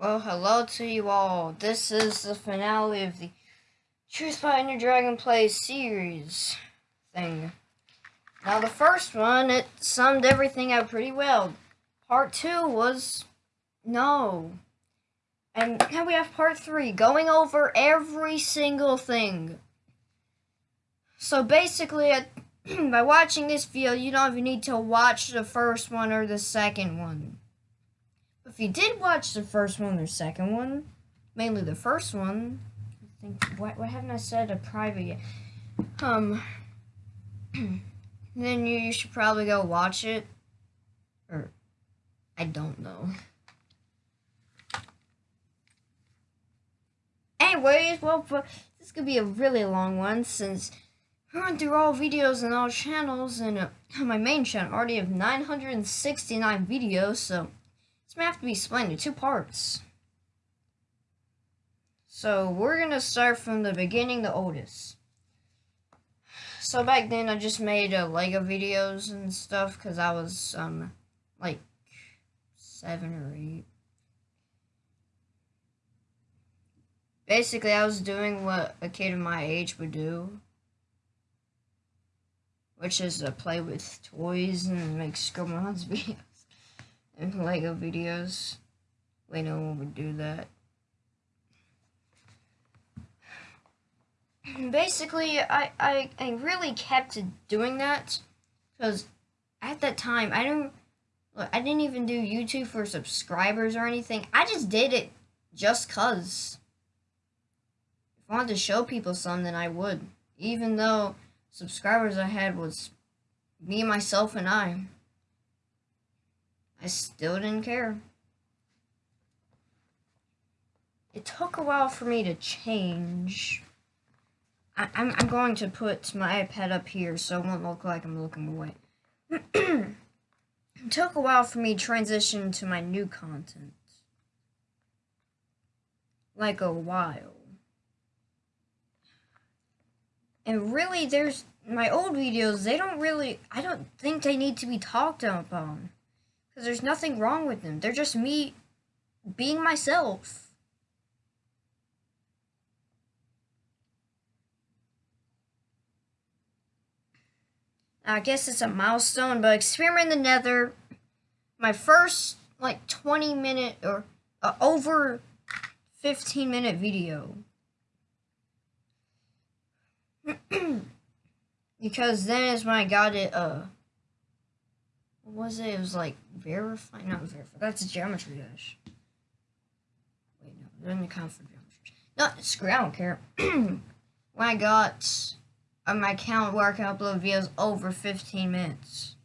Well, hello to you all. This is the finale of the Truth Your Dragon Play series thing. Now, the first one, it summed everything up pretty well. Part two was no. And now we have part three, going over every single thing. So basically, by watching this video, you don't even need to watch the first one or the second one. If you did watch the first one or second one, mainly the first one, I think what what haven't I said a private yet? Um, then you, you should probably go watch it, or I don't know. Anyways, well, this could be a really long one since I went through all videos and all channels, and uh, my main channel already have 969 videos, so may have to be split into two parts. So we're gonna start from the beginning, the oldest. So back then I just made uh, Lego videos and stuff because I was um like seven or eight. Basically, I was doing what a kid of my age would do, which is to play with toys and make Scribblenauts videos and Lego videos. Wait, no one would do that. Basically, I, I, I really kept doing that because at that time, I didn't, look, I didn't even do YouTube for subscribers or anything. I just did it just cause. If I wanted to show people something, I would. Even though subscribers I had was me, myself, and I. I still didn't care. It took a while for me to change. I, am I'm, I'm going to put my iPad up here so it won't look like I'm looking away. it took a while for me to transition to my new content. Like a while. And really, there's my old videos, they don't really, I don't think they need to be talked upon. Because there's nothing wrong with them. They're just me being myself. I guess it's a milestone, but Experiment in the Nether, my first like 20 minute or uh, over 15 minute video. because then is when I got it, uh, what was it? It was like verify, not verify. That's geometry dash. Wait, no, doesn't count for geometry. No, screw. I don't care. when I got on my account where I can upload videos over 15 minutes.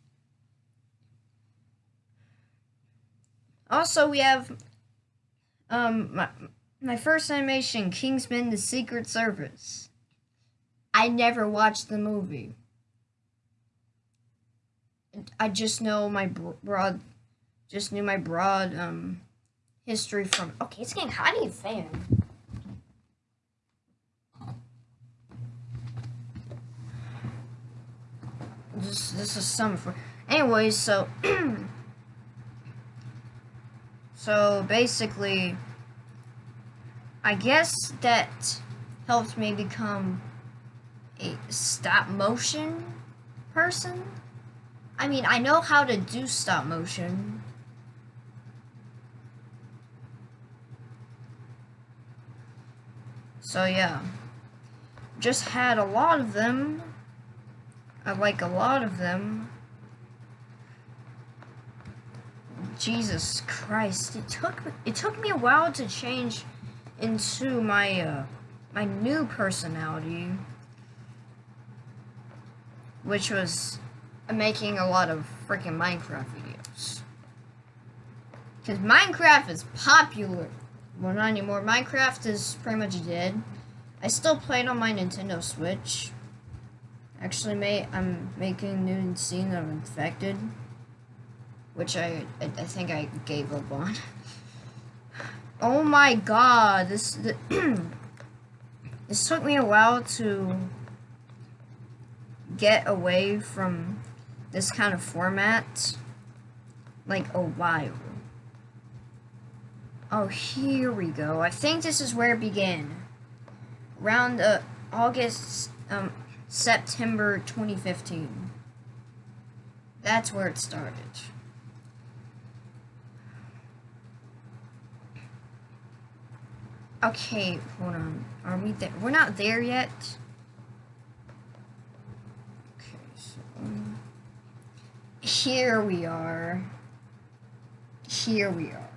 Also, we have um my my first animation, Kingsman: The Secret Service. I never watched the movie. I just know my broad, just knew my broad um history from. Okay, it's getting hot. in a fan. This this is summer for. Anyways, so so basically, I guess that helped me become a stop motion person. I mean, I know how to do stop motion. So yeah, just had a lot of them. I like a lot of them. Jesus Christ, it took it took me a while to change into my uh, my new personality, which was making a lot of freaking Minecraft videos. Because Minecraft is popular. Well, not anymore. Minecraft is pretty much dead. I still play it on my Nintendo Switch. Actually, mate, I'm making new scene of Infected. Which I, I, I think I gave up on. oh my god, this, the, this took me a while to get away from this kind of format like a while. Oh, here we go. I think this is where it began. Around uh, August, um, September 2015. That's where it started. Okay, hold on. Are we there? We're not there yet. Okay, so um, here we are. Here we are.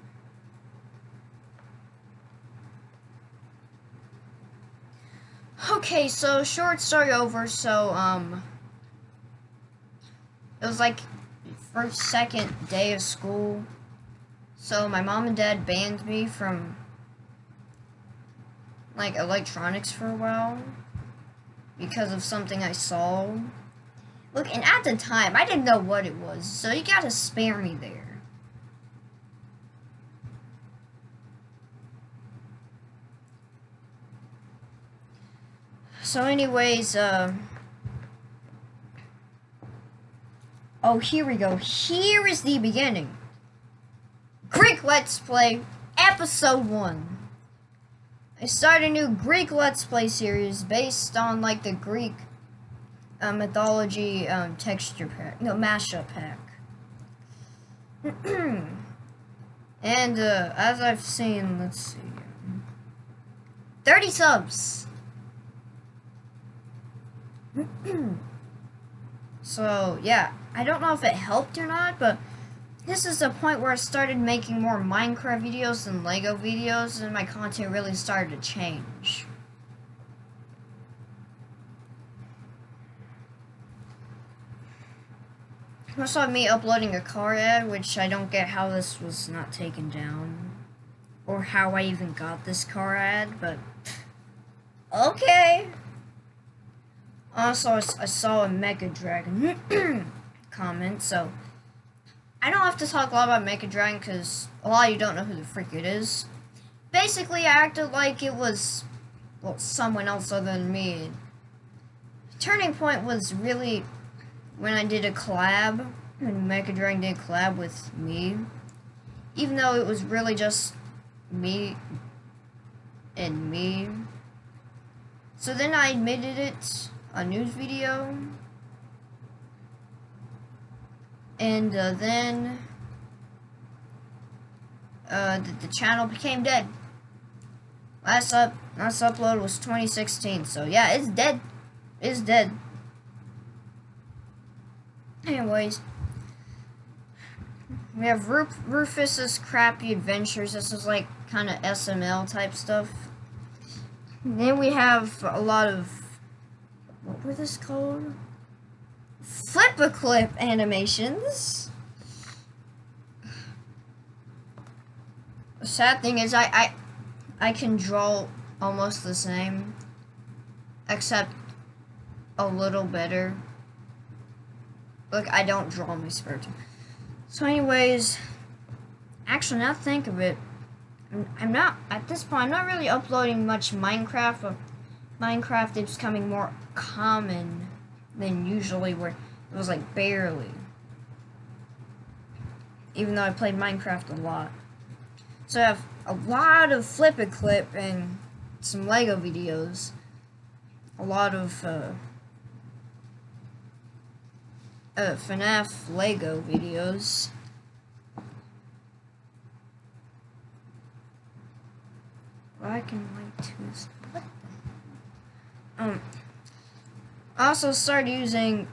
Okay, so short story over. So um, it was like first second day of school. So my mom and dad banned me from like electronics for a while because of something I saw. Look, and at the time, I didn't know what it was, so you gotta spare me there. So anyways, uh... Oh, here we go. Here is the beginning. Greek Let's Play, Episode 1. I started a new Greek Let's Play series based on like the Greek uh, mythology um, texture pack, no mashup pack. and uh, as I've seen, let's see, 30 subs. so yeah, I don't know if it helped or not, but this is the point where I started making more Minecraft videos than Lego videos, and my content really started to change. Also have me uploading a car ad, which I don't get how this was not taken down. Or how I even got this car ad, but... Okay! Also, I saw a Mega Dragon comment, so... I don't have to talk a lot about Mega Dragon because a lot of you don't know who the freak it is. Basically, I acted like it was, well, someone else other than me. Turning point was really when I did a collab, when Mega Dragon did a collab with me. Even though it was really just me and me. So then I admitted it, a news video, and uh, then uh, the, the, channel became dead. Last up, last upload was 2016, so yeah, it's dead. It's dead. Anyways, we have Ruf Rufus's Crappy Adventures. This is like kind of SML type stuff. And then we have a lot of what were this called? Flip-a-clip animations. The sad thing is I, I, I can draw almost the same, except a little better. Look, I don't draw my time. So anyways, actually now think of it, I'm, I'm not, at this point, I'm not really uploading much Minecraft, but Minecraft is becoming more common than usually where it was like barely. Even though I played Minecraft a lot. So I have a lot of Flip-a-Clip and some Lego videos. A lot of uh, uh, FNAF Lego videos. Well, I can like to what the um I also started using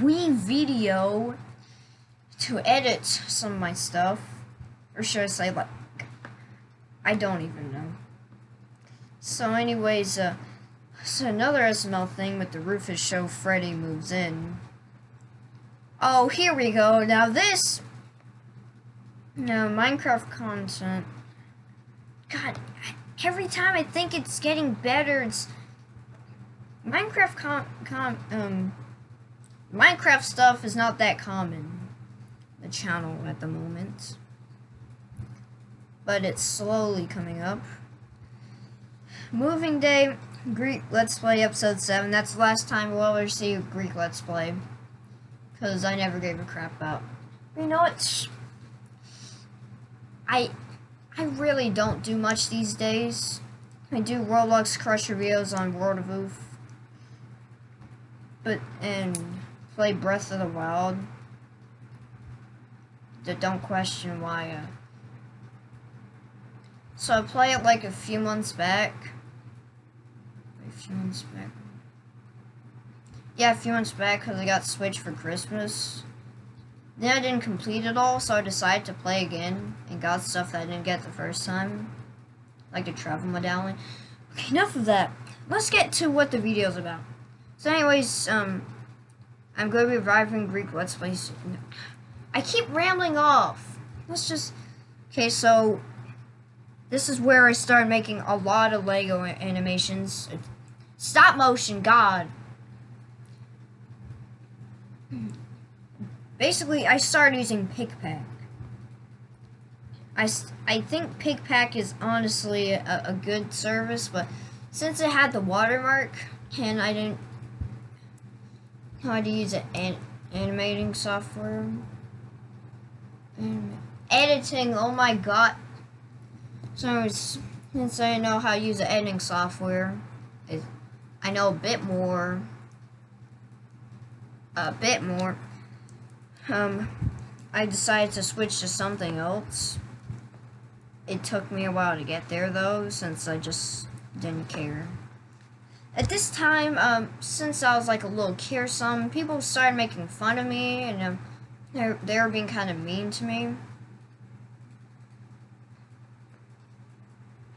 WeVideo to edit some of my stuff. Or should I say, like, I don't even know. So anyways, uh, so another SML thing with the Rufus show Freddy moves in. Oh, here we go. Now this, no, Minecraft content. God, every time I think it's getting better, it's Minecraft com, com um, Minecraft stuff is not that common, the channel at the moment. But it's slowly coming up. Moving Day, Greek Let's Play Episode 7. That's the last time we'll ever see Greek Let's Play. Because I never gave a crap about. You know what? I I really don't do much these days. I do Roblox Crusher videos on World of Oof. But and play Breath of the Wild. That don't question why uh, so I play it like a few months back. Few months back. Yeah, a few months back because I got Switch for Christmas. Then I didn't complete it all, so I decided to play again and got stuff that I didn't get the first time. Like the travel medallion. Okay, enough of that. Let's get to what the video's about. So anyways, um, I'm going to be reviving Greek Let's Plays. I keep rambling off. Let's just... Okay, so this is where I started making a lot of Lego animations. Stop motion, God. Basically, I started using PicPac. I, I think PicPac is honestly a, a good service, but since it had the watermark and I didn't know how to use it an animating software, editing, oh my god, so since I know how to use the editing software, I know a bit more, a bit more. Um, I decided to switch to something else. It took me a while to get there though, since I just didn't care. At this time, um, since I was like a little kid some, people started making fun of me, and um, they they were being kind of mean to me.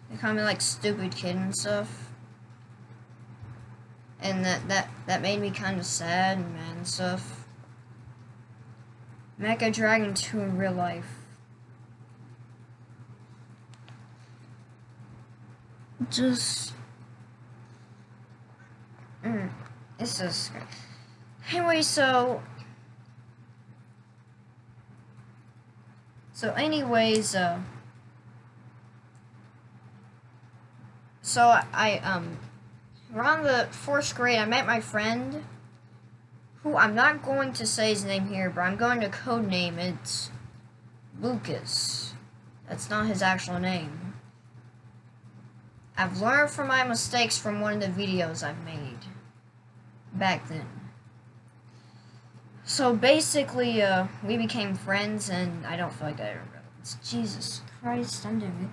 They call me like stupid kid and stuff. And that that that made me kind of sad and stuff. Mecha Dragon 2 in real life. Just mm, it's just anyway so so anyways uh So I, um, around the fourth grade, I met my friend, who I'm not going to say his name here, but I'm going to code name it Lucas. That's not his actual name. I've learned from my mistakes from one of the videos I've made back then. So basically, uh, we became friends, and I don't feel like I remember. Jesus Christ, I'm doing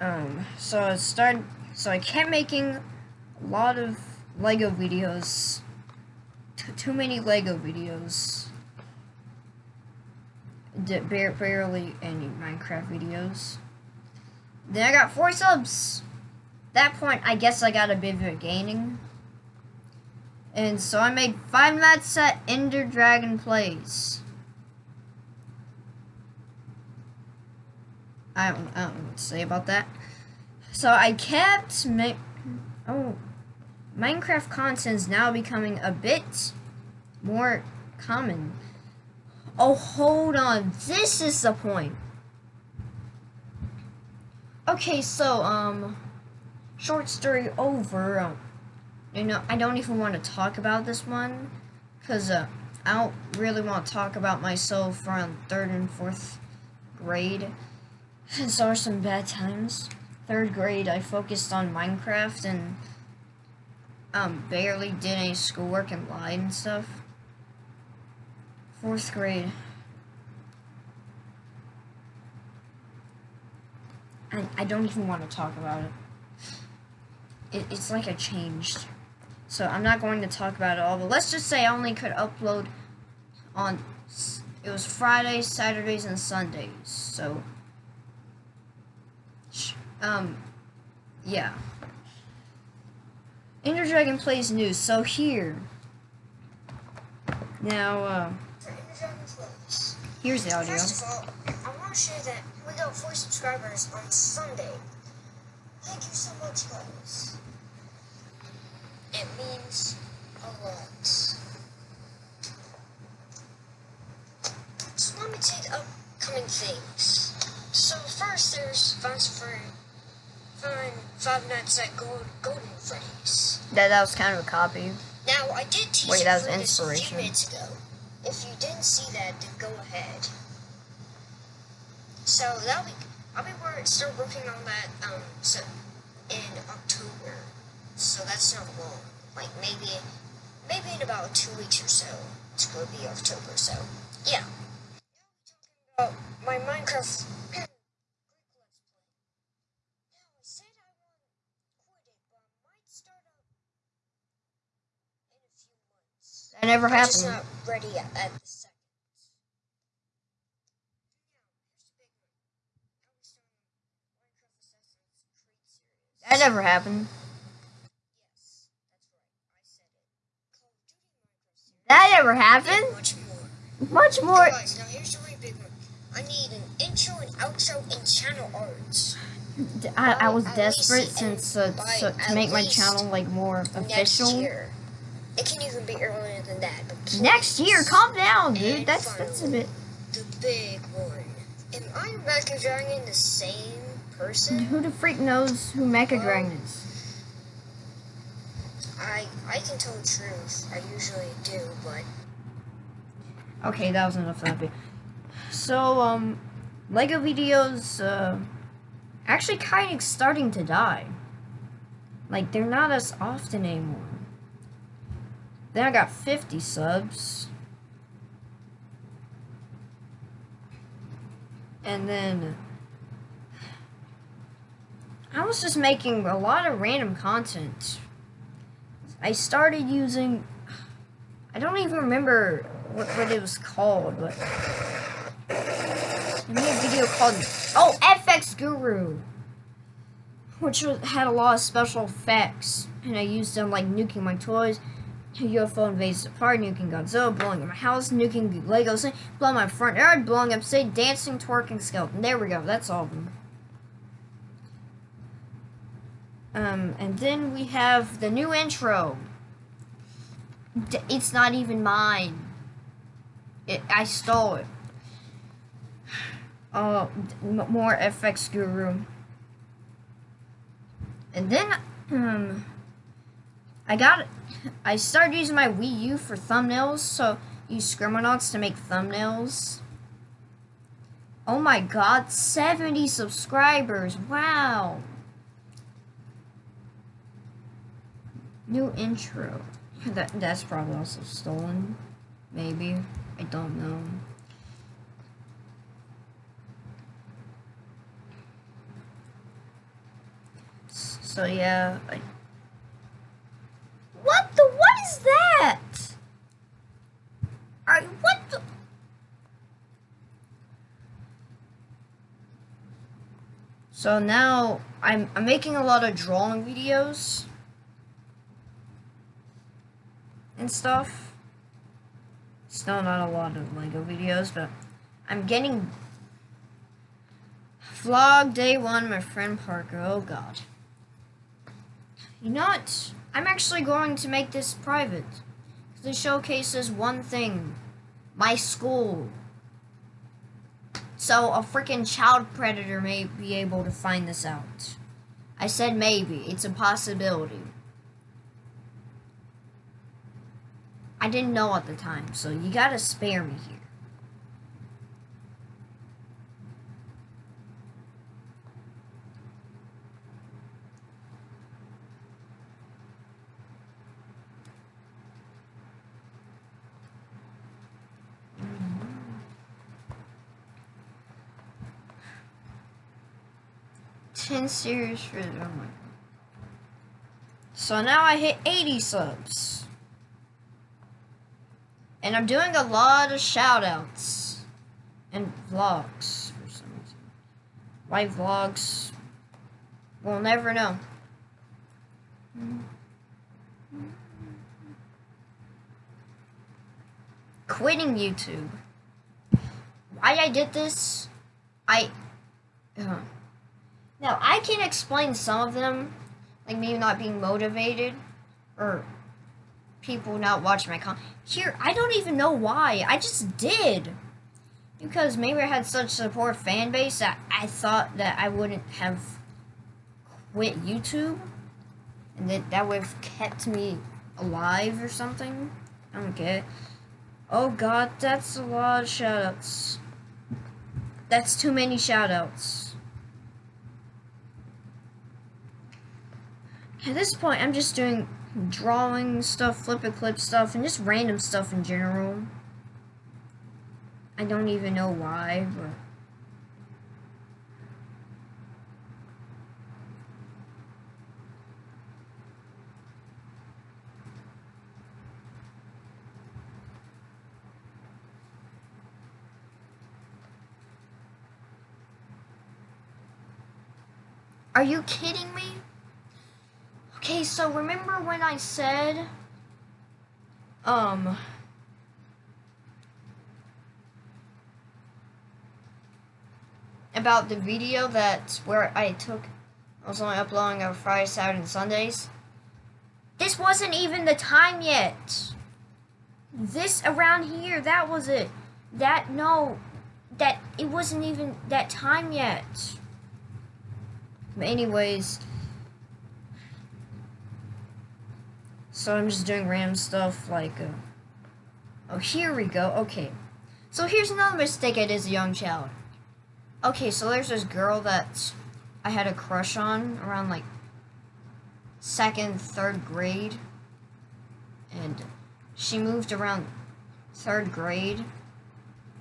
Um, so I started, so I kept making a lot of Lego videos, T too many Lego videos, Did barely any Minecraft videos. Then I got four subs. that point, I guess I got a bit of a gaining. And so I made Five Nights at Ender Dragon Plays. I don't, I don't know what to say about that. So I kept ma oh Minecraft content is now becoming a bit more common. Oh, hold on. This is the point. Okay, so, um, short story over. Um, you know, I don't even want to talk about this one. Because, uh, I don't really want to talk about myself from third and fourth grade. Those are some bad times. Third grade, I focused on Minecraft and um, barely did any schoolwork and lied and stuff. Fourth grade. I, I don't even want to talk about it. it. It's like I changed. So I'm not going to talk about it all, but let's just say I only could upload on, it was Fridays, Saturdays, and Sundays. So um, yeah. Ender Dragon plays news. So here. Now, uh, here's the audio. First of all, I want to share that we got four subscribers on Sunday. Thank you so much, guys. It means a lot. So let me take upcoming things. So first, there's Fast for Five Nights at Gold, Golden Freddy's. That, that was kind of a copy. Now, I did teach Wait, that was inspiration. a few minutes ago. if you didn't see that, then go ahead. So that'll be I'll be start working on that um so in October. So that's not long. Like maybe maybe in about two weeks or so. It's gonna be October. So yeah. Now talking about my Minecraft. Greek Let's Play. Now I said I won't quit it, but I might start up in a few months. That never happened. not ready at, the second. That never happened. Yes, that's right. I said it. Call of Duty Minecraft series. That never happened. much more. Much more. Guys, now here's the really big one. I need an intro and outro and channel art. I, I was desperate since uh, so, to make my channel like more official. year. It can even be earlier than that. But Next year, calm down, dude. That's that's a bit. The big one. Am I Mecha Dragon the same person? Who the freak knows who Mecha Dragon is? I I can tell the truth. I usually do, but Okay, that was enough of that. So, um, Lego videos, uh, actually kind of starting to die. Like, they're not as often anymore. Then I got 50 subs. And then I was just making a lot of random content. I started using I don't even remember what, what it was called, but I made a video called Oh FX Guru, which was, had a lot of special effects, and I used them like nuking my toys, UFO invades the park, nuking Godzilla, blowing up my house, nuking Legos, blowing my front yard, blowing up say dancing, twerking skeleton. There we go. That's all of them. Um, and then we have the new intro. D- It's not even mine. It, I stole it. Oh, more FX Guru. And then, um, I got, I started using my Wii U for thumbnails, so use Scribblenauts to make thumbnails. Oh my god, 70 subscribers, wow. New intro. That that's probably also stolen. Maybe. I don't know. So yeah, I What the what is that? I what the So now I'm I'm making a lot of drawing videos and stuff. Still not a lot of Lego videos, but I'm getting vlog day one. My friend Parker. Oh God. You know what? I'm actually going to make this private because it showcases one thing: my school. So a freaking child predator may be able to find this out. I said maybe. It's a possibility. I didn't know at the time, so you gotta spare me here. Ten series for oh my god. So now I hit 80 subs. And I'm doing a lot of shoutouts and vlogs for some reason. Why vlogs? We'll never know. Quitting YouTube. Why I did this? I. Uh, now, I can explain some of them, like maybe not being motivated or people not watching my content. Here, I don't even know why. I just did. Because maybe I had such a support fan base that I thought that I wouldn't have quit YouTube. And that that would have kept me alive or something. I don't get it. Oh god, that's a lot of shoutouts. That's too many shoutouts. At this point, I'm just doing drawing stuff, flip and clip stuff, and just random stuff in general. I don't even know why, but... Are you kidding me? Okay, so remember when I said, um, about the video that's where I took, I was only uploading on Friday, Saturday, and Sundays? This wasn't even the time yet. This around here, that was it. That, no, that, it wasn't even that time yet. But anyways, so I'm just doing random stuff like, uh, oh, here we go. Okay, so here's another mistake I did as a young child. Okay, so there's this girl that I had a crush on around like second, third grade, and she moved around third grade,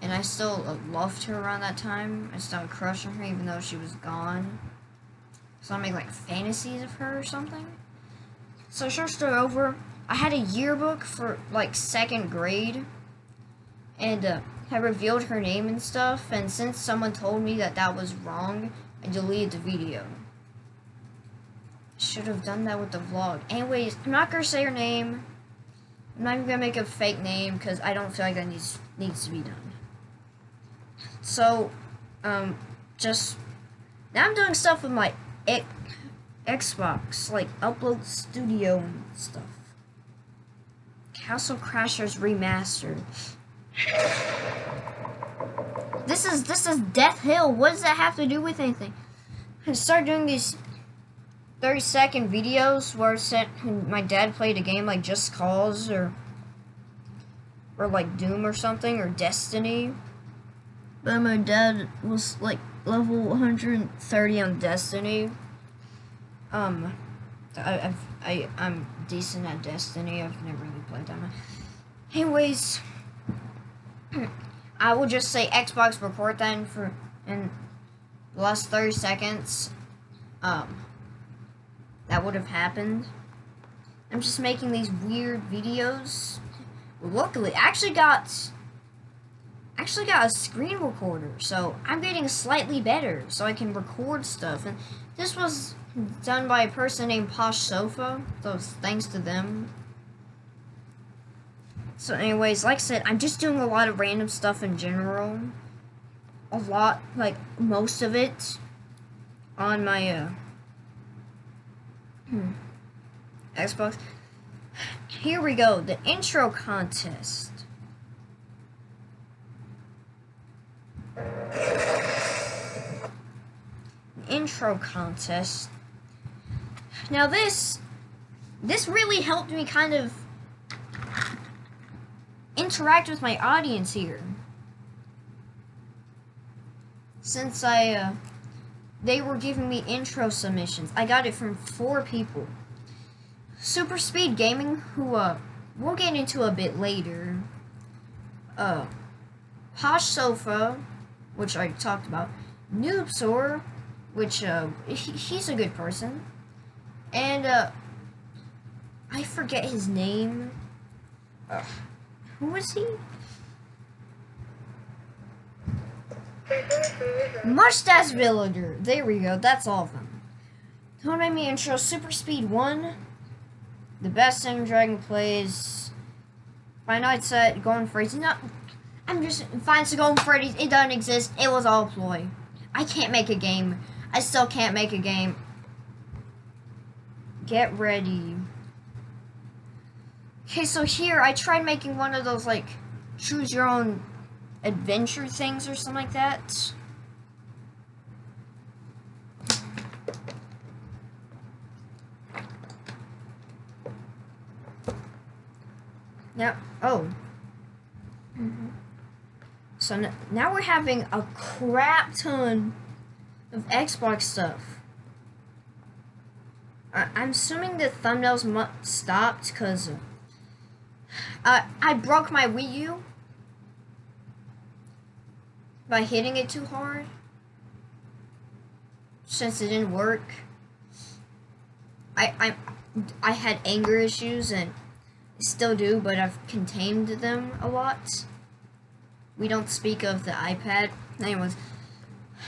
and I still uh, loved her around that time. I still had a crush on her even though she was gone. So I make like fantasies of her or something. So short story over, I had a yearbook for like second grade, and uh, I revealed her name and stuff. And since someone told me that that was wrong, I deleted the video. Should have done that with the vlog. Anyways, I'm not gonna say her name. I'm not even gonna make a fake name because I don't feel like that needs needs to be done. So, um, just now I'm doing stuff with my Xbox, like Upload Studio and stuff. Castle Crashers Remastered. This is this is Death Hill. What does that have to do with anything? I start doing these 30 second videos where said my dad played a game like Just Cause or or like Doom or something or Destiny. But my dad was like level 130 on Destiny. Um, I, I've, I, I'm decent at Destiny. I've never really played that much. Anyways, I will just say Xbox record then for in the last 30 seconds. Um, that would have happened. I'm just making these weird videos. Luckily, I actually got actually got a screen recorder, so I'm getting slightly better, so I can record stuff. And this was done by a person named Posh Sofa, so thanks to them. So anyways, like I said, I'm just doing a lot of random stuff in general. A lot, like, most of it on my, uh, hmm, Xbox. Here we go, the intro contest. intro contest. Now this, this really helped me kind of interact with my audience here. Since I, uh, they were giving me intro submissions. I got it from four people. Super Speed Gaming, who, uh, we'll get into a bit later. Uh, Posh Sofa, which I talked about. Noobsor, which uh, he, he's a good person, and uh, I forget his name. Uh, who was he? Mustache Villager. There we go. That's all of them. Me intro. Super Speed 1. The best Ender Dragon plays. Nights at Golden Freddy's. Not. I'm just. Finds to Golden Freddy's. It doesn't exist. It was all ploy. I can't make a game I still can't make a game. Get ready. Okay, so here I tried making one of those like choose your own adventure things or something like that. Yeah. Oh. So n- now we're having a crap ton of Xbox stuff. I'm assuming the thumbnails stopped because uh, I broke my Wii U by hitting it too hard since it didn't work. I I I had anger issues and still do, but I've contained them a lot. We don't speak of the iPad. Anyways,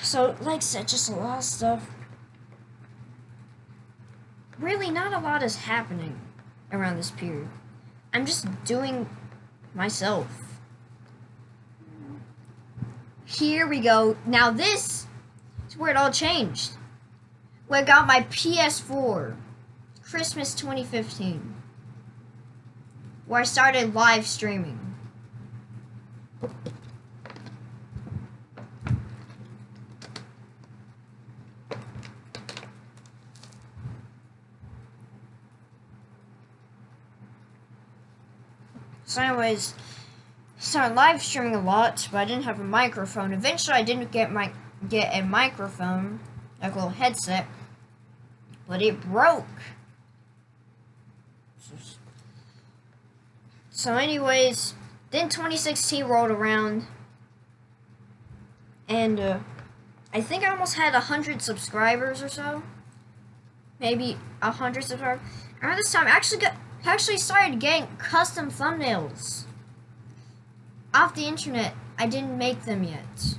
so like I said, just a lot of stuff. Really, not a lot is happening around this period. I'm just doing myself. Here we go. Now this is where it all changed. Where I got my PS4. Christmas 2015. Where I started live streaming. So anyways, started live streaming a lot, but I didn't have a microphone. Eventually I didn't get my get a microphone, like a little headset, but it broke. So anyways, then 2016 rolled around, and uh, I think I almost had a hundred subscribers or so, maybe a hundred subscribers. Around this time, I actually got actually started getting custom thumbnails off the internet. I didn't make them yet.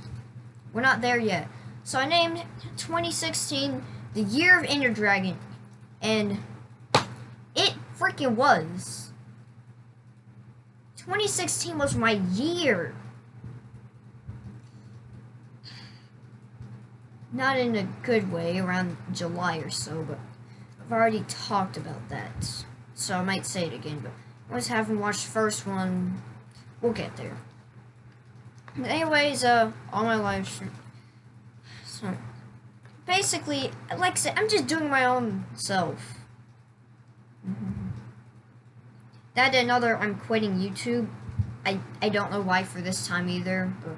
We're not there yet. So I named 2016 the year of Ender Dragon, and it freaking was. 2016 was my year. Not in a good way, around July or so, but I've already talked about that. So I might say it again, but I always haven't watched the first one. We'll get there. Anyways, uh, all my live stream. So, basically, like I said, I'm just doing my own self. That and another, I'm quitting YouTube. I, I don't know why for this time either. But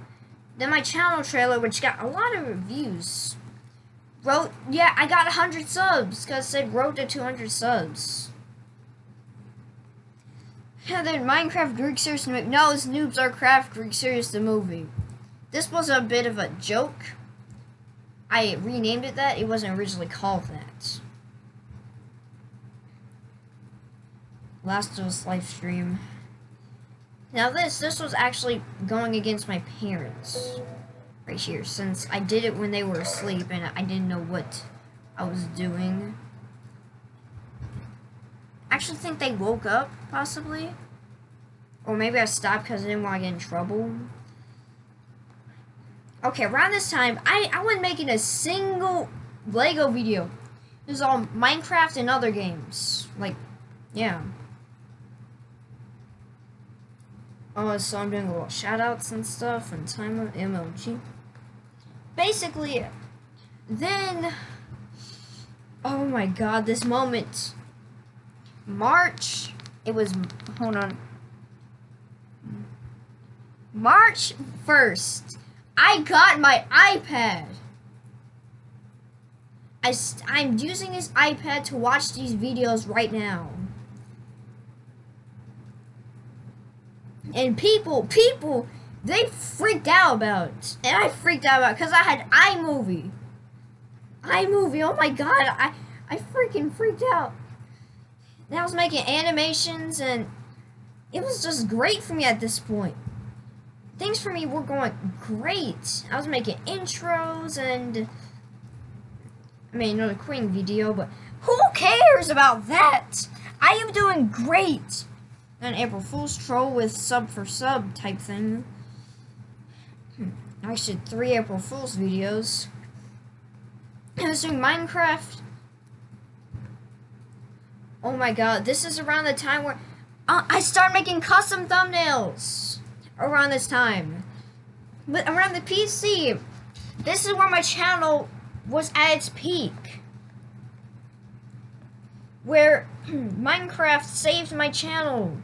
then my channel trailer, which got a lot of reviews, wrote, yeah, I got 100 subs, because it said road to 200 subs. Then Minecraft Greek Serious No, it's Noobs Are Craft Greek Serious the movie. This was a bit of a joke. I renamed it that. It wasn't originally called that. Last was live stream. Now this, this was actually going against my parents. Right here, since I did it when they were asleep and I didn't know what I was doing. Actually think they woke up, possibly. Or maybe I stopped because I didn't want to get in trouble. Okay, around this time, I, I wasn't making a single Lego video. It was all Minecraft and other games. Like, yeah. Oh, so I'm doing a little shoutouts and stuff and time of MLG. Basically, then, oh my god, this moment. March, it was, hold on. March 1st, I got my iPad. I I'm using this iPad to watch these videos right now. And people, people, they freaked out about it. And I freaked out about because I had iMovie. iMovie, oh my god, I, I freaking freaked out. And I was making animations and it was just great for me at this point. Things for me were going great. I was making intros and I made another Queen video, but who cares about that? I am doing great. An April Fool's troll with sub for sub type thing. Hmm. I did three April Fool's videos. I was doing Minecraft. Oh my god, this is around the time where uh, I start making custom thumbnails. Around this time. But around the PC, this is where my channel was at its peak. Where Minecraft saved my channel.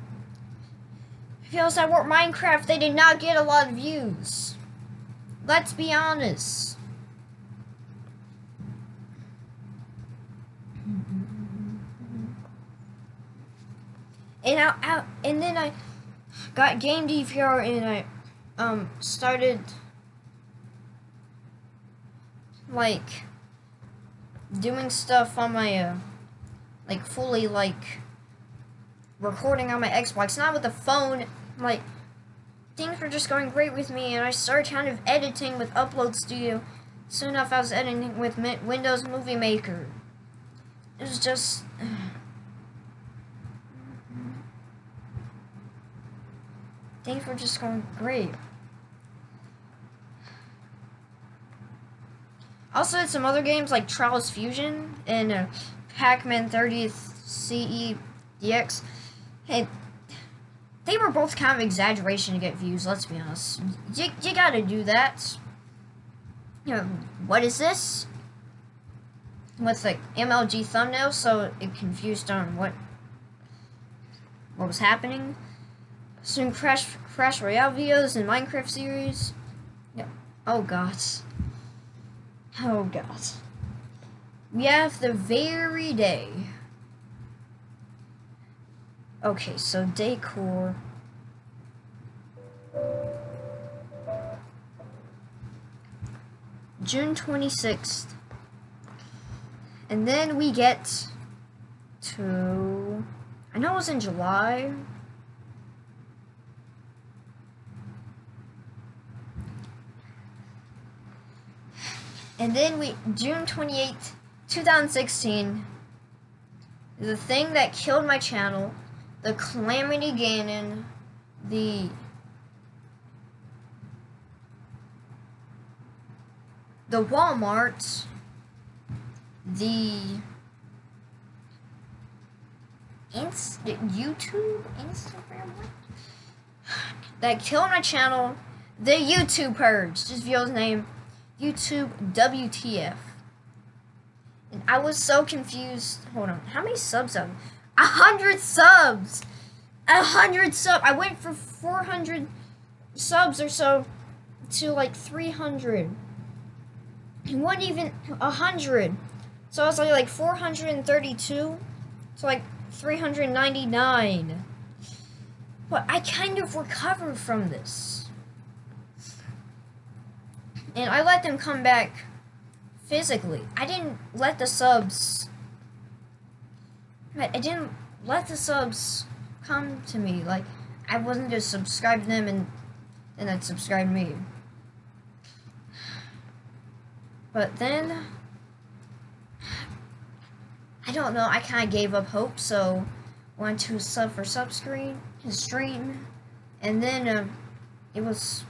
Feels I work Minecraft, they did not get a lot of views. Let's be honest. And I, and then I got game DVR and I um started like doing stuff on my uh like fully like recording on my Xbox, not with the phone. Like things were just going great with me, and I started kind of editing with Upload Studio. Soon enough, I was editing with Windows Movie Maker. It was just. Things were just going great. Also, had some other games like Trials Fusion and uh, Pac-Man 30th CE DX. Hey, they were both kind of exaggeration to get views. Let's be honest. You, you gotta do that. You know, what is this? With like MLG thumbnail, so it confused on what what was happening. Some Crash Crash Royale videos and Minecraft series. Yeah. Oh god. Oh god. We have the very day. Okay, so decor. June 26th. And then we get to. I know it was in July. And then we. June 28th, 2016. The thing that killed my channel. The Calamity Ganon. The. The Walmart. The. Inst YouTube? Instagram? What? That killed my channel. The YouTube Purge. Just video's name. YouTube WTF. And I was so confused. Hold on. How many subs A hundred subs! A hundred sub. I went from 400 subs or so to like 300. It wasn't even a hundred. So I was like, like 432 to like 399. But I kind of recovered from this. And I let them come back physically. I didn't let the subs. I didn't let the subs come to me. Like, I wasn't just subscribe them and and then subscribe me. But then, I don't know. I kind of gave up hope, so went to sub for sub screen, his stream, and then uh, it was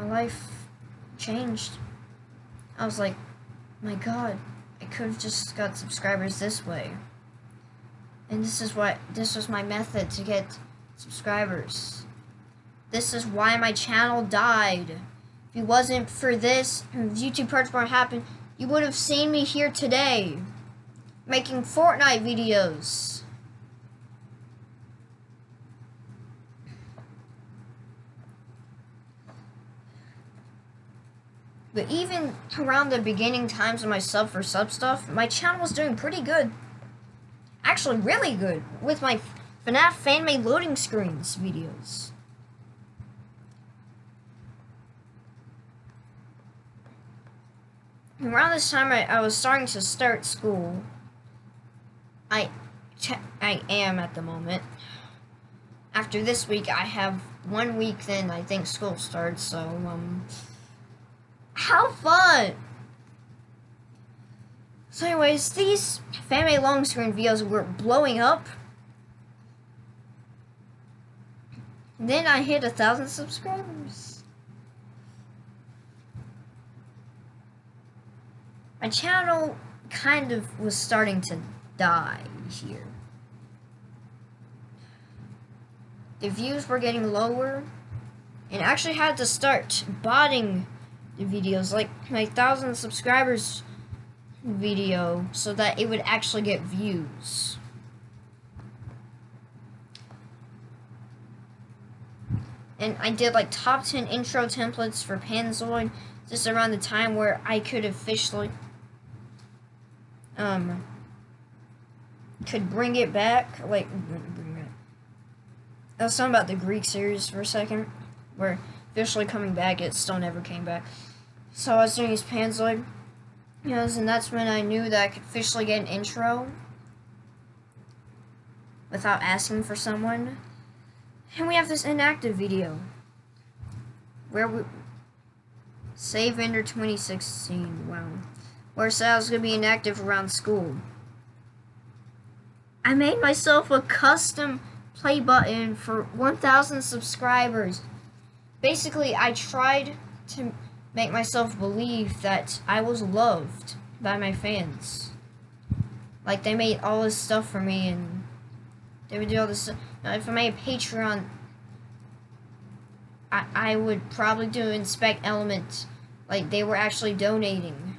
my life changed. I was like, my God, I could have just got subscribers this way. And this is what this was my method to get subscribers. This is why my channel died. If it wasn't for this, YouTube Purge wouldn't happen, you would have seen me here today, making Fortnite videos. But even around the beginning times of my sub for sub stuff, my channel was doing pretty good. Actually, really good with my FNAF fan-made loading screens videos. Around this time, I, I was starting to start school. I, I am at the moment. After this week, I have one week. Then I think school starts. So um, how fun! So, anyways, these fan-made long screen videos were blowing up. Then I hit a thousand subscribers. My channel kind of was starting to die here. The views were getting lower, and I actually had to start botting videos, like my thousand subscribers video, so that it would actually get views. and I did like top 10 intro templates for Panzoid just around the time where I could officially um could bring it back like bring it. I was talking about the Greek series for a second where officially coming back it still never came back so I was doing these Panzoid Yes, and that's when I knew that I could officially get an intro without asking for someone. And we have this inactive video where we save Ender 2016. Wow. Where was gonna be inactive around school. I made myself a custom play button for 1,000 subscribers. Basically, I tried to make myself believe that I was loved by my fans. Like they made all this stuff for me and they would do all this. Now, if I made a Patreon, I I would probably do inspect element, like they were actually donating.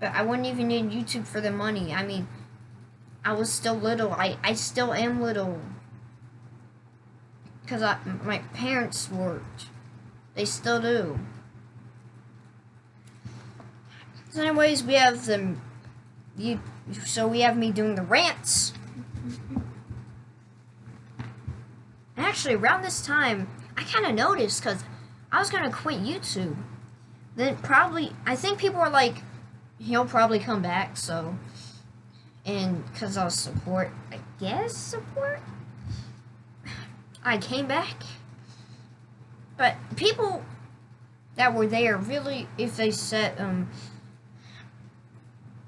But I wouldn't even need YouTube for the money. I mean, I was still little. I I still am little. Cause I, my parents worked. They still do. Anyways, we have the you so we have me doing the rants. Actually around this time, I kind of noticed cuz I was going to quit YouTube. Then probably I think people were like he'll probably come back, so and cuz I'll support, I guess support I came back. But people that were there really if they said um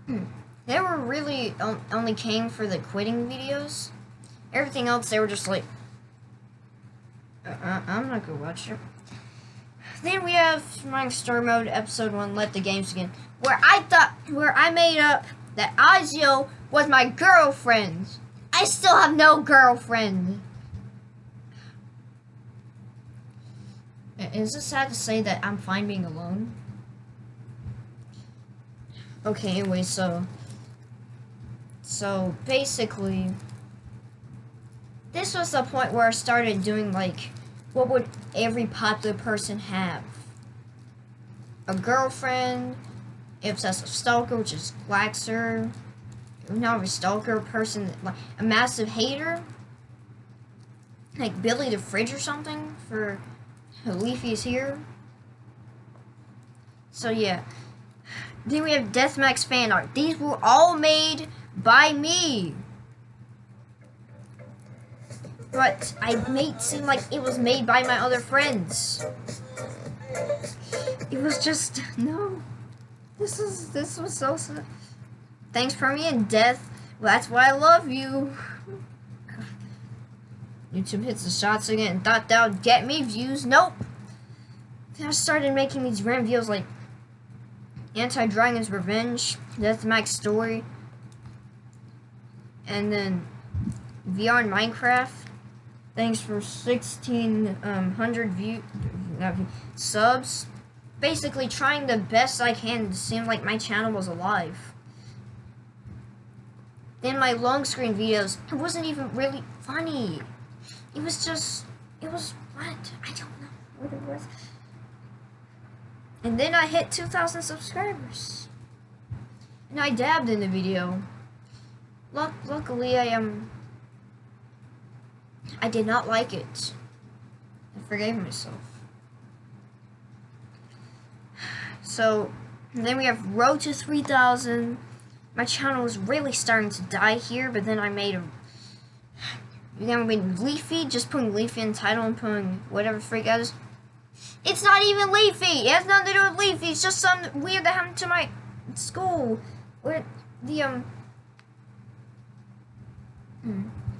Hmm. They were really only came for the quitting videos. Everything else, they were just like, uh, I'm not gonna watch it. Then we have my Story Mode Episode 1, Let the Games Begin, where I thought, where I made up that Azio was my girlfriend. I still have no girlfriend. Is it sad to say that I'm fine being alone? Okay, anyway, so... So, basically... This was the point where I started doing, like, what would every popular person have? A girlfriend, obsessive stalker, which is Glaxer, not a stalker, person, like, a massive hater, like Billy the Fridge or something, for Leafy is here. So, yeah. Then we have Deathmax fan art. These were all made by me. But I made seem like it was made by my other friends. It was just no. This is this was so sad. Thanks for me and death. Well, that's why I love you. YouTube hits the shots again thought that would get me views. Nope. Then I started making these random videos like Anti-Dragon's Revenge, Deathmax Story, and then VR Minecraft. Thanks for 1,600 um, view, view, subs. Basically trying the best I can to seem like my channel was alive. Then my long screen videos, it wasn't even really funny. It was just, it was what? I don't know what it was. And then I hit 2,000 subscribers. And I dabbed in the video. Luck luckily, I am. Um, I did not like it. I forgave myself. So, then we have Road to 3,000. My channel was really starting to die here, but then I made a. Then we made Leafy, just putting Leafy in title and putting whatever freak out is. It's not even Leafy. It has nothing to do with Leafy. It's just some weird that happened to my school. Where the, um...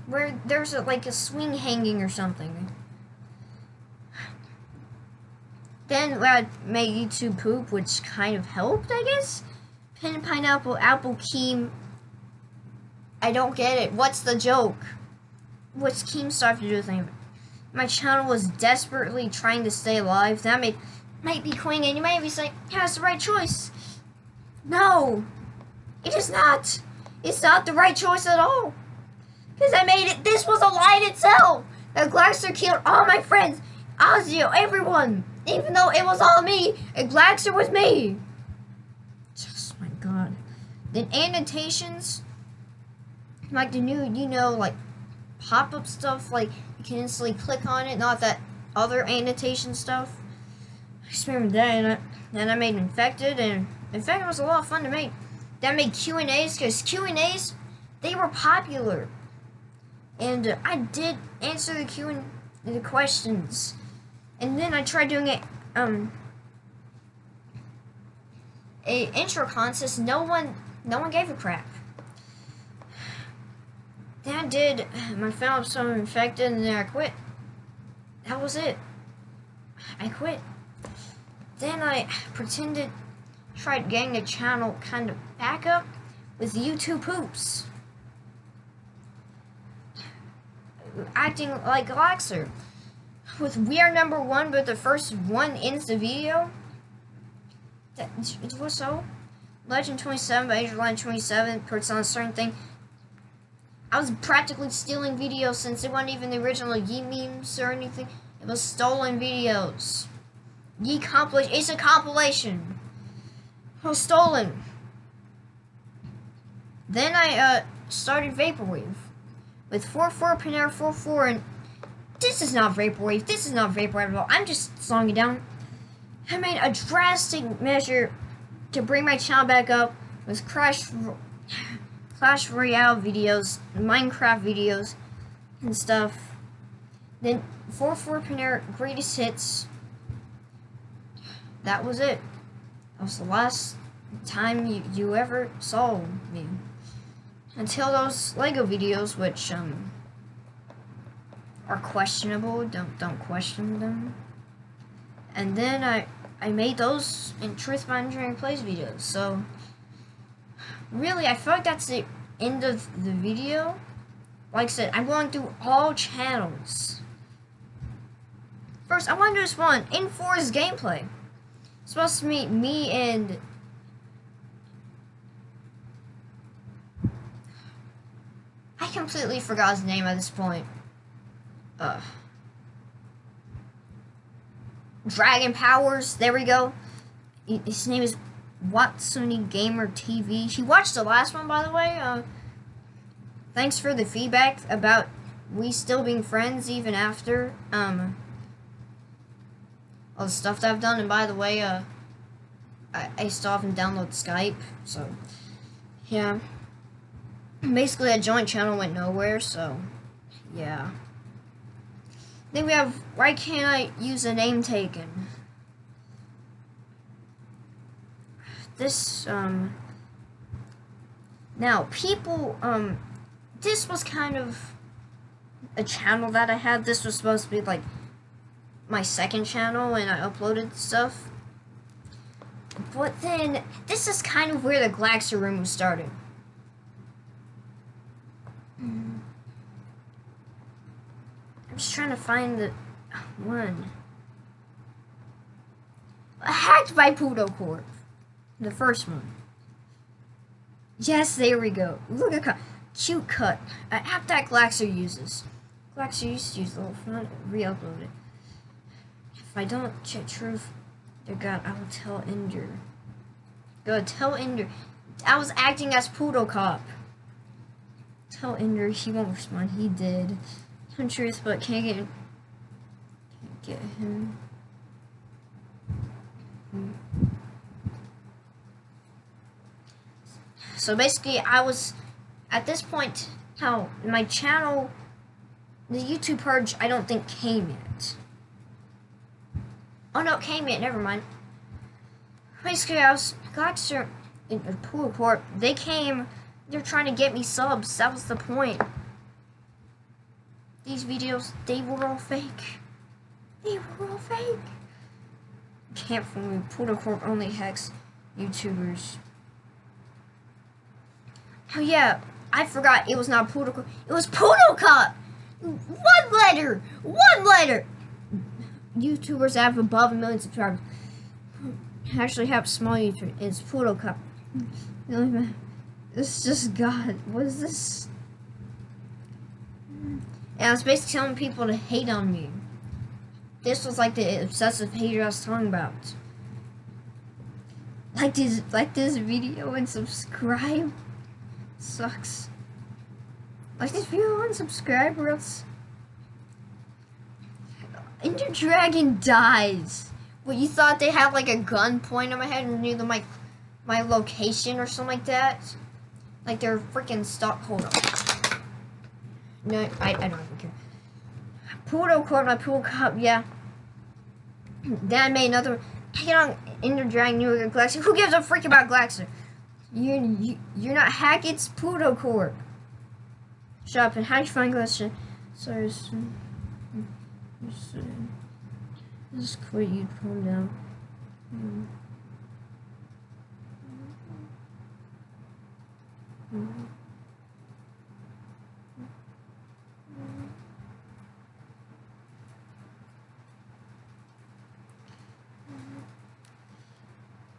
Where there's a, like a swing hanging or something. Then I made YouTube poop, which kind of helped, I guess. Pin pineapple, apple keem. I don't get it. What's the joke? What's Keemstar to do with anything? My channel was desperately trying to stay alive, that may, might be quitting and you might be saying, yeah, it's the right choice. No, it is not. It's not the right choice at all. Because I made it, this was a lie itself. That Glaxer killed all my friends. Ozzy, everyone, even though it was all me, and Glaxer was me. Just my god. Then annotations, like the new, you know, like pop-up stuff, like can instantly click on it, not that other annotation stuff. I just remember that, and I, then I made Infected, and Infected was a lot of fun to make. Then I made Q&As, because Q&As, they were popular. And uh, I did answer the Q and the questions. And then I tried doing it, um, a intro contest. No one, no one gave a crap. Then I did my episode of Infected, and then I quit. That was it. I quit. Then I pretended, tried getting a channel kind of back up with YouTube poops. Acting like Glaxer. With We Are Number One, but the first one ends the video. That, it was so. Legend 27 by Line 27 puts on a certain thing. I was practically stealing videos since it wasn't even the original Yeet memes or anything. It was stolen videos. Yeet compilation. It's a compilation. It was stolen. Then I uh, started Vaporwave with 4-4 Panera 4-4 and this is not Vaporwave. This is not Vaporwave at all. I'm just slowing it down. I made a drastic measure to bring my channel back up with Crash, Clash Royale videos, Minecraft videos, and stuff. Then 4-4 Panera Greatest Hits. That was it. That was the last time you, you ever saw me. Until those Lego videos, which, um, are questionable. Don't don't question them. And then I I made those in Truth Behind Engineering Plays videos. So really, I feel like that's the end of the video. Like I said, I'm going through all channels. First, I want to do this one in Forest gameplay. It's supposed to meet me and I completely forgot his name at this point uh, Dragon Powers. There we go. His name is Watsuni Gamer TV. He watched the last one, by the way. Uh, thanks for the feedback about we still being friends even after um, all the stuff that I've done. And by the way, uh, I, I still haven't downloaded Skype, so yeah. Basically, that joint channel went nowhere, so yeah. Then we have, why can't I use a name taken? This, um, now people, um, this was kind of a channel that I had. This was supposed to be like my second channel and I uploaded stuff. But then, this is kind of where the Glaxer room was started. I'm just trying to find the one. Hacked by Pluto Corp. The first one. Yes, there we go. Look at cut. Cute cut. An app that Glaxer uses. Glaxer used to use the whole front. Re-upload it. If I don't check truth, dear God, I will tell Ender. Go tell Ender. I was acting as Poodle Cop. Tell Ender he won't respond. He did some truth, but can't get, can't get him. So basically, I was at this point how my channel, the YouTube purge, I don't think came yet. Oh no, it came yet. Never mind. Basically, I was Glaxer in Pool Corp. They came. They're trying to get me subs. That was the point. These videos, they were all fake. They were all fake. Can't fool me. Pluto Corp only hacks YouTubers. Oh yeah, I forgot it was not Pluto Corp. It was Pluto Cup! One letter! One letter! YouTubers have above a million subscribers. Actually have small YouTube. It's Cup. This just God. What is this? And I was basically telling people to hate on me. this was like the obsessive page I was talking about. Like this, like this video and subscribe. Sucks. Like this video and subscribe or else. Ender Dragon dies. What you thought they had like a gun point on my head and knew the my my location or something like that? Like they're freaking stuck. Hold on. No, I, I don't even care. Pluto caught my pool cup, yeah. Then I made another. It on Ender Dragon New Galaxy. Who gives a freak about Glaxer? You're, you, you're not Hackett's Pluto Corp. Shut up and how do you find Glaxer? Sorry, just quit, you calm down. Mm. Mm.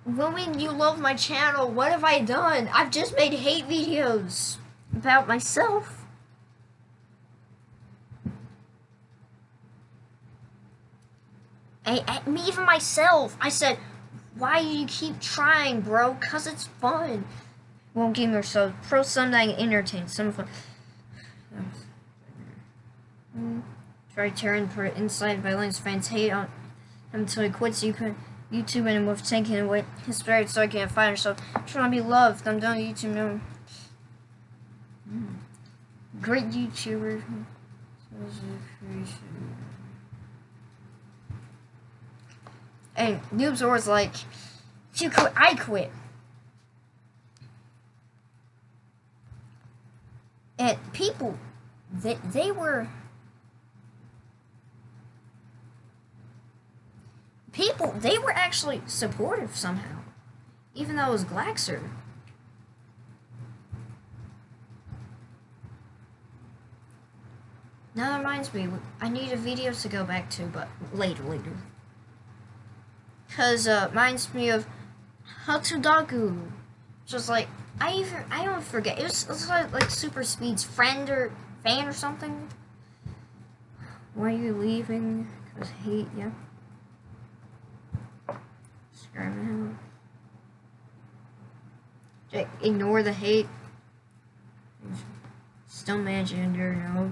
Woman, you love my channel. What have I done? I've just made hate videos about myself. I, I, me, even myself. I said, why do you keep trying, bro? Cause it's fun. Won't give yourself pro something entertain some fun. Try tearing for inside violence fans hate on him until he quits. You could. YouTube and with taking away his spirit so I can't find herself. Trying to be loved. I'm done YouTube now. Hmm. Great YouTuber. And Noobs was like, you quit, I quit. And people, they, they were people, they were actually supportive somehow. Even though it was Glaxer. Now that reminds me, I need a video to go back to, but later, later. Because, uh, reminds me of Hatsudaku. Just like, I even, I don't forget, it was, it was like, like Super Speed's friend or fan or something. Why are you leaving? Because hate, yeah. Ignore the hate. Still managing to no.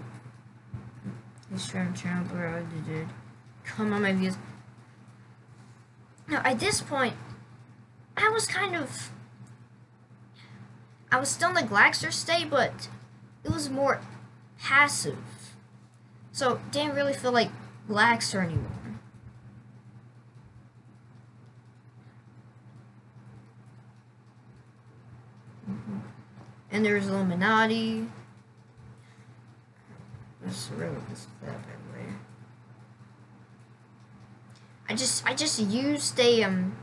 He's channel. Dude. Come on, my views. Now, at this point, I was kind of. I was still in the Glaxer state, but it was more passive. So, didn't really feel like Glaxer anymore. And there's Illuminati. Let's really this that way. I just I just used a um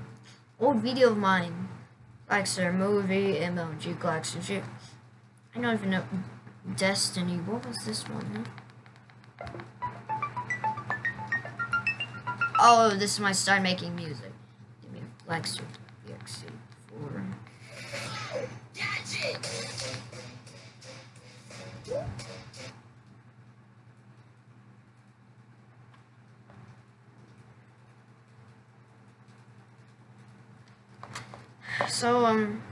old video of mine. Like Glaxer movie, MLG Glaxer I don't even know Destiny. What was this one? Oh, this is my start making music. Give me a Glaxer EXE4. So, um,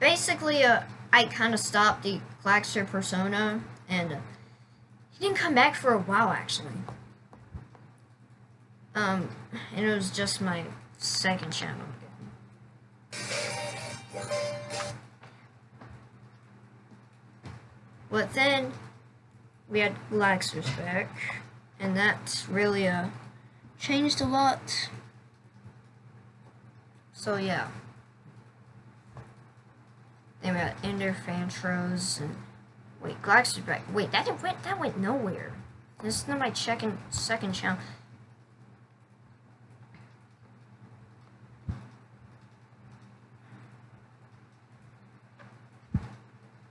basically, uh, I kind of stopped the Glaxer persona, and uh, he didn't come back for a while, actually. Um, and it was just my second channel But then we had Glaxer's back, and that really uh, changed a lot. So yeah. Then we got Ender Fantros and wait, Glaxer's back. Wait, that didn't went that went nowhere. This is not my second second channel.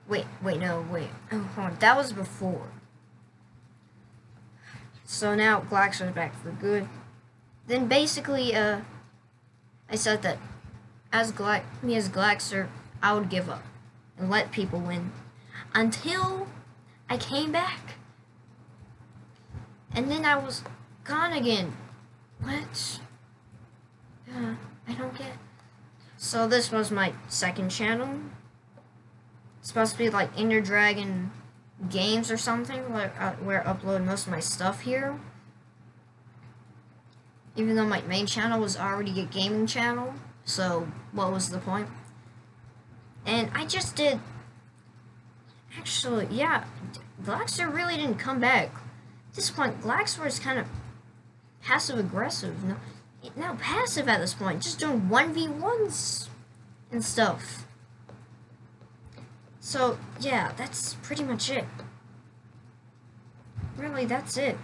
Wait, wait, no, wait. Oh, hold on. That was before. So now Glaxer's back for good. Then basically, uh, I said that as Gla me as Glaxer, I would give up and let people win until I came back. and then I was gone again. What? Uh, I don't get. So this was my second channel. It's supposed to be like Ender Dragon games or something, where, uh, where I upload most of my stuff here. Even though my main channel was already a gaming channel, so what was the point? And I just did. Actually, yeah, Glaxer really didn't come back. At this point, Glaxer is kind of passive aggressive. No, now passive at this point, just doing 1v1s and stuff. So, yeah, that's pretty much it. Really, that's it.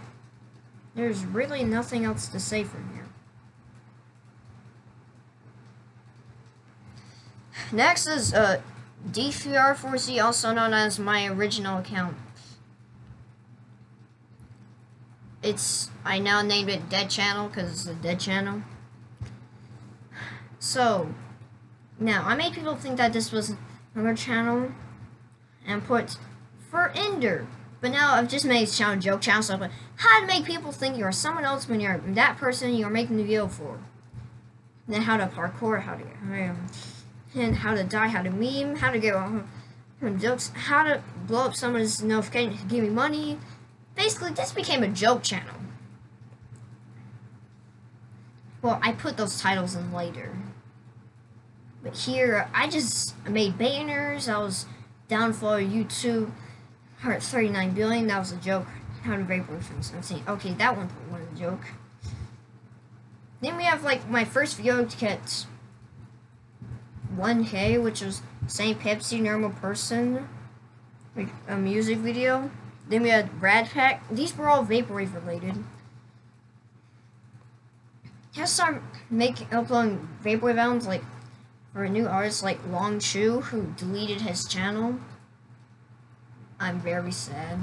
There's really nothing else to say from here. Next is uh, DFR4Z, also known as my original account. It's, I now named it Dead Channel because it's a dead channel. So, now, I made people think that this was another channel and put for Ender. But now I've just made channel joke channel stuff, but how to make people think you're someone else when you're that person you're making the video for. Then how to parkour, how to and how to die, how to meme, how to get um, jokes, how to blow up someone's notification give me money. Basically, this became a joke channel. Well, I put those titles in later. But here, I just made banners. I was down for YouTube. Heart 39 billion. That was a joke. How to vapor from 17. Okay, that one was a joke. Then we have like my first video get 1K, which was St. Pepsi Normal Person, like a music video. Then we had Brad Pack. These were all Vaporwave related. I started making uploading Vaporwave albums like for a new artist like Long Chu, who deleted his channel. I'm very sad.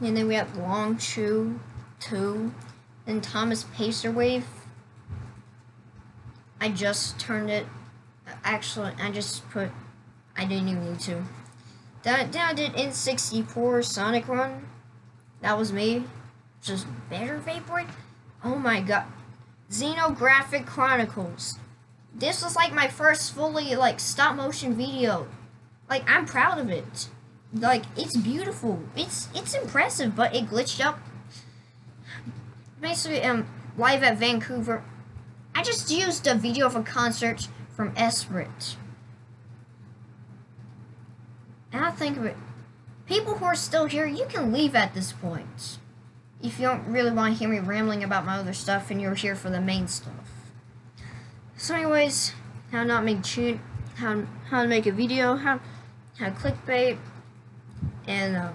And then we have Long Chu 2. And Thomas Pacerwave. I just turned it. Actually, I just put. I didn't even need to. That, then I did N64 Sonic Run. That was me. Just better Vaporwave. Oh my god. Xenographic Chronicles. This was like my first fully like stop motion video. Like I'm proud of it. Like it's beautiful. It's it's impressive, but it glitched up. Basically, um, live at Vancouver. I just used a video of a concert from Esprit. And I think of it. People who are still here, you can leave at this point if you don't really want to hear me rambling about my other stuff and you're here for the main stuff. So anyways, how not make tune, how, how to make a video, how, to clickbait, and uh,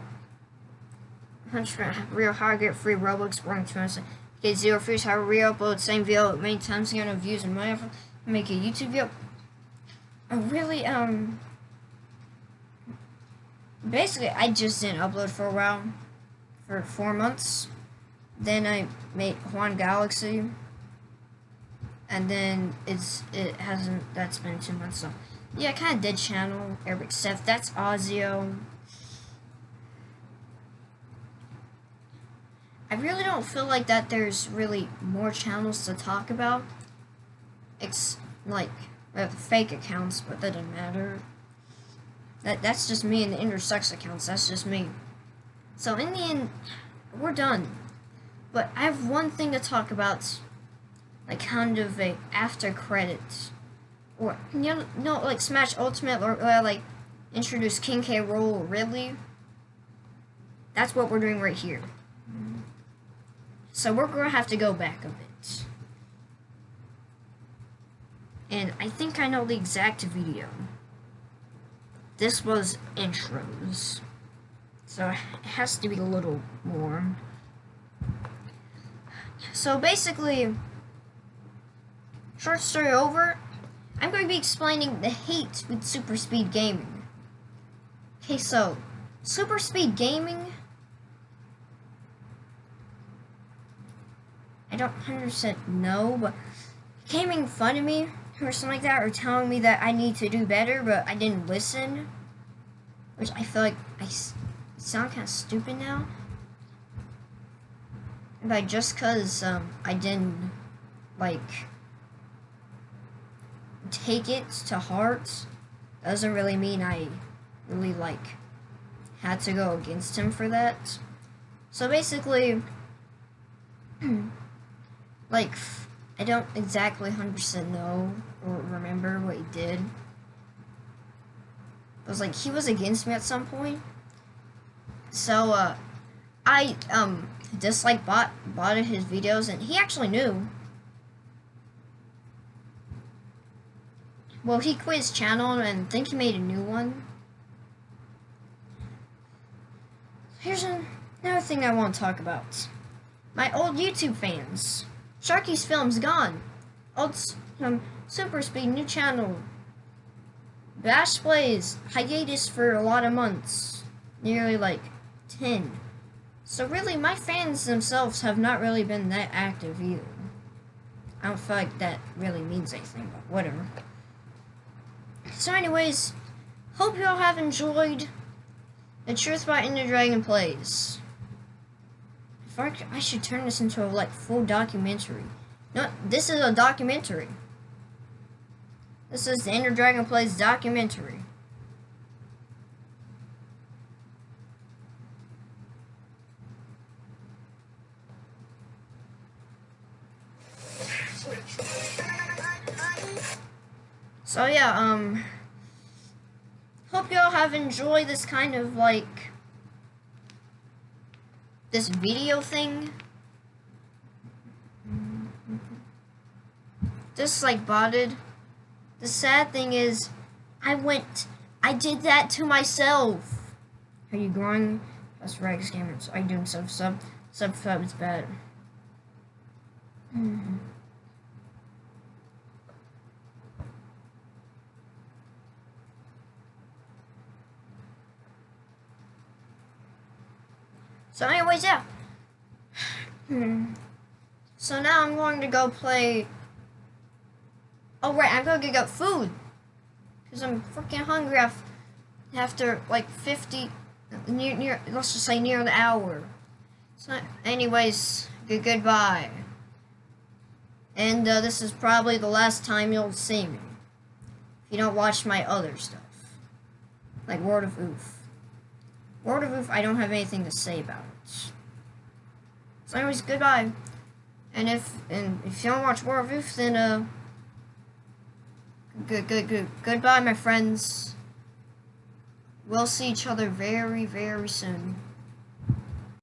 real how to get free Robux, to us, get zero views, how re-upload same video many times, get no views and money, make a YouTube video. I really, um, basically, I just didn't upload for a while, for four months. Then I made Juan Galaxy. And then it's it hasn't that's been two months so yeah kind of dead channel Arabic Seth that's Ozio I really don't feel like that there's really more channels to talk about. It's like have fake accounts but that doesn't matter. That that's just me and the intersex accounts. That's just me. So in the end we're done. But I have one thing to talk about, like kind of a after credits, or you know, no, like Smash Ultimate or, or like introduce King K. Rool Ridley. That's what we're doing right here. So we're gonna have to go back a bit. And I think I know the exact video. This was intros. So it has to be a little more. So basically, short story over, I'm going to be explaining the hate with super speed gaming. Okay, so, super speed gaming, I don't 100% know, but gaming fun of me or something like that, or telling me that I need to do better, but I didn't listen, which I feel like I sound kind of stupid now. But just cause um, I didn't like take it to heart doesn't really mean I really like had to go against him for that. So basically, like I don't exactly 100% know or remember what he did. It was like he was against me at some point. So uh I um just like bought bought his videos and he actually knew. Well, he quit his channel and think he made a new one. Here's another thing I want to talk about. My old YouTube fans. Sharky's Film's gone. Old um, Super Speed new channel. Bash Plays hiatus for a lot of months. Nearly like 10. So really, my fans themselves have not really been that active either. I don't feel like that really means anything, but whatever. So anyways, hope you all have enjoyed the Truth by Ender Dragon Plays. If I, I should turn this into a like full documentary. No, this is a documentary. This is the Ender Dragon Plays documentary. So yeah, um, hope y'all have enjoyed this kind of like this video thing. Just like botted. The sad thing is, I went, I did that to myself. Are you growing? That's Rags Gamers. I doing sub sub? Sub sub is bad. Mm -hmm. So anyways, yeah. Hmm. So now I'm going to go play... Oh, right, I'm going to get food. Because I'm freaking hungry after, like, 50... Near, near, let's just say near the hour. So, anyways, good goodbye. And uh, this is probably the last time you'll see me. If you don't watch my other stuff. Like Word of Oof. Word of Oof, I don't have anything to say about it. So anyways, goodbye. And if and if you don't watch World of Oof, then uh, good, good, good, goodbye, my friends. We'll see each other very, very soon.